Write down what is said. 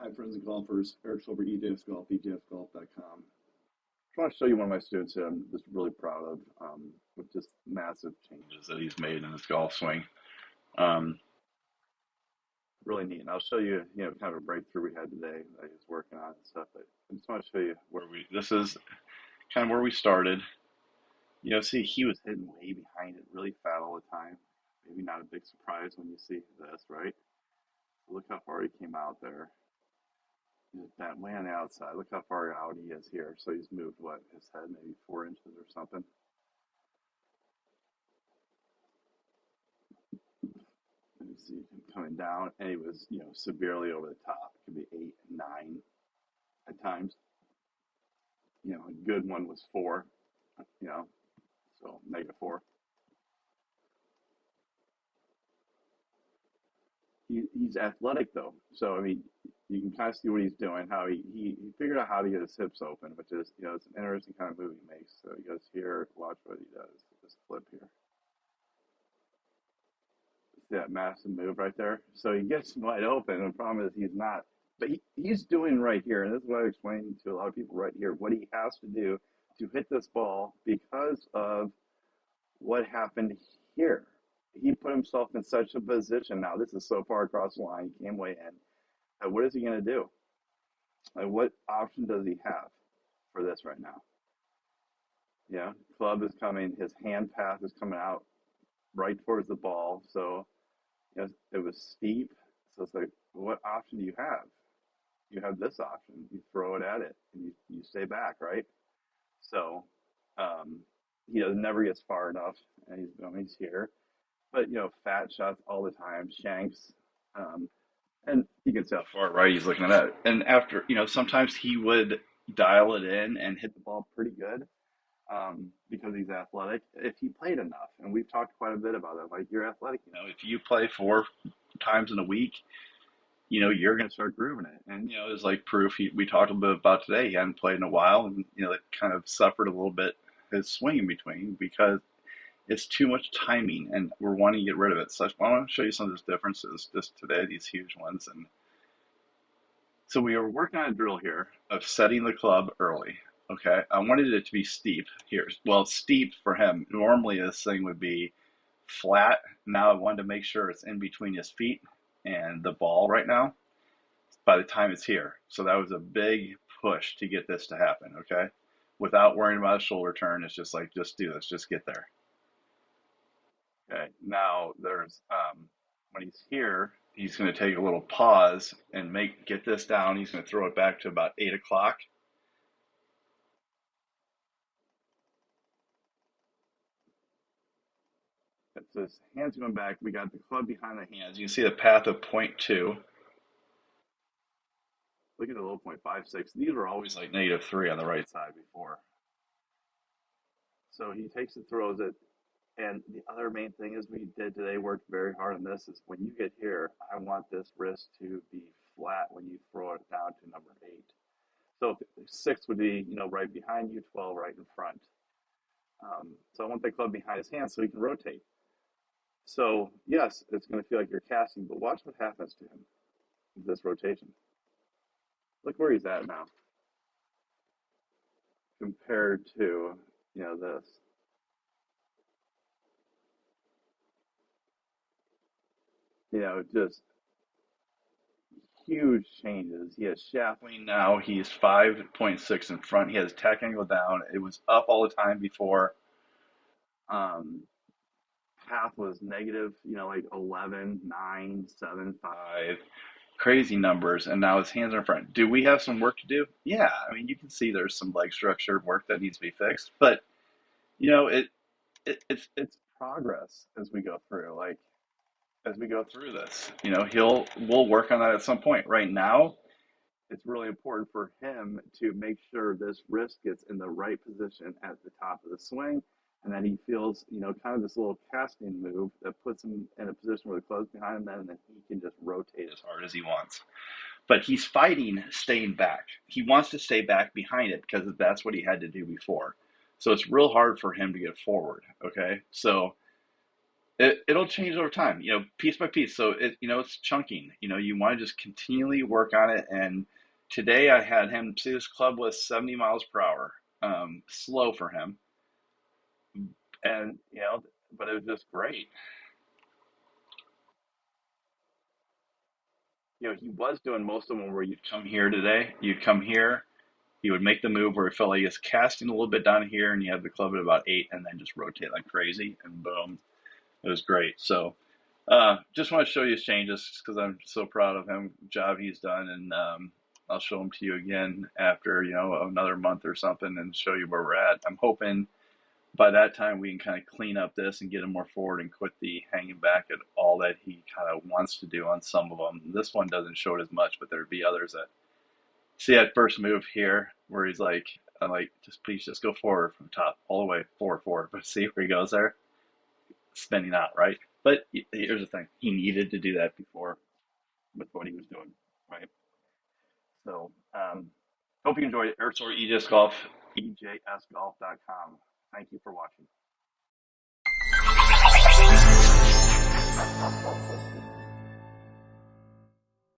Hi, friends and golfers. Eric Silver, EJS Golf, EJSGolf.com. I want to show you one of my students that I'm just really proud of um, with just massive changes that he's made in his golf swing. Um, really neat. And I'll show you, you know, kind of a breakthrough we had today that he's working on and stuff. But I just want to show you where we, this is kind of where we started. You know, see, he was hitting way behind it, really fat all the time. Maybe not a big surprise when you see this, right? Look how far he came out there. Bent way on the outside. Look how far out he is here. So he's moved, what, his head maybe four inches or something. Let me see him coming down. And he was, you know, severely over the top. It could be eight, nine at times. You know, a good one was four, you know, so negative four. He, he's athletic though. So, I mean, you can kind of see what he's doing, how he, he, he figured out how to get his hips open, which is, you know, it's an interesting kind of move he makes. So he goes here, watch what he does. Just flip here. See that massive move right there? So he gets wide open. The problem is he's not, but he, he's doing right here. And this is what I explained to a lot of people right here, what he has to do to hit this ball because of what happened here. He put himself in such a position. Now, this is so far across the line, he came way in uh, what is he going to do? Like, what option does he have for this right now? Yeah, club is coming. His hand path is coming out right towards the ball. So you know, it was steep. So it's like, what option do you have? You have this option. You throw it at it and you, you stay back, right? So um, he does never gets far enough, and he's, I mean, he's here. But you know, fat shots all the time. Shanks. Um, and he gets how far right he's looking at that. And after, you know, sometimes he would dial it in and hit the ball pretty good um, because he's athletic if he played enough. And we've talked quite a bit about that. Like, you're athletic, you know, if you play four times in a week, you know, you're going to start grooving it. And, you know, it's like proof he, we talked a bit about today. He hadn't played in a while and, you know, it kind of suffered a little bit his swing in between because it's too much timing and we're wanting to get rid of it. So I want to show you some of those differences just today, these huge ones. And so we are working on a drill here of setting the club early. Okay, I wanted it to be steep here. Well, steep for him. Normally this thing would be flat. Now I wanted to make sure it's in between his feet and the ball right now by the time it's here. So that was a big push to get this to happen, okay? Without worrying about a shoulder turn, it's just like, just do this, just get there. Okay, now there's, um, when he's here, he's going to take a little pause and make get this down. He's going to throw it back to about 8 o'clock. So his hands going back. We got the club behind the hands. You can see the path of point two. Look at the low point five six. These were always like negative three on the right side before. So he takes and throws it and the other main thing is we did today worked very hard on this is when you get here, I want this wrist to be flat when you throw it down to number eight. So six would be, you know, right behind you, 12 right in front. Um, so I want the club behind his hand so he can rotate. So yes, it's going to feel like you're casting, but watch what happens to him with this rotation. Look where he's at now compared to, you know, this. You know, just huge changes. He has shaft lean now. He's 5.6 in front. He has tech angle down. It was up all the time before. Um, path was negative, you know, like 11, 9, 7, 5. Crazy numbers. And now his hands are in front. Do we have some work to do? Yeah. I mean, you can see there's some leg structure work that needs to be fixed. But, you know, it, it it's, it's progress as we go through. Like, as we go through this. You know, he'll we'll work on that at some point. Right now, it's really important for him to make sure this wrist gets in the right position at the top of the swing and then he feels, you know, kind of this little casting move that puts him in a position where the club's behind him, and then he can just rotate as hard as he wants. But he's fighting staying back. He wants to stay back behind it because that's what he had to do before. So it's real hard for him to get forward. Okay, so It, it'll change over time, you know, piece by piece. So it, you know, it's chunking. You know, you want to just continually work on it. And today I had him see this club was 70 miles per hour, um, slow for him, and you know, but it was just great. You know, he was doing most of them where you'd come here today, you'd come here, he would make the move where it felt like he was casting a little bit down here, and you have the club at about eight, and then just rotate like crazy, and boom, it was great. So. Uh, just want to show you his changes because I'm so proud of him, job he's done, and um, I'll show them to you again after you know another month or something, and show you where we're at. I'm hoping by that time we can kind of clean up this and get him more forward and quit the hanging back at all that he kind of wants to do on some of them. This one doesn't show it as much, but there'd be others that see that first move here where he's like, I'm like, just please just go forward from top all the way forward, forward. But see where he goes there, spending out, right? But here's the thing: he needed to do that before with what he was doing, right? So, um, hope you enjoyed Ersor EJS Golf, EJSGolf.com. Thank you for watching.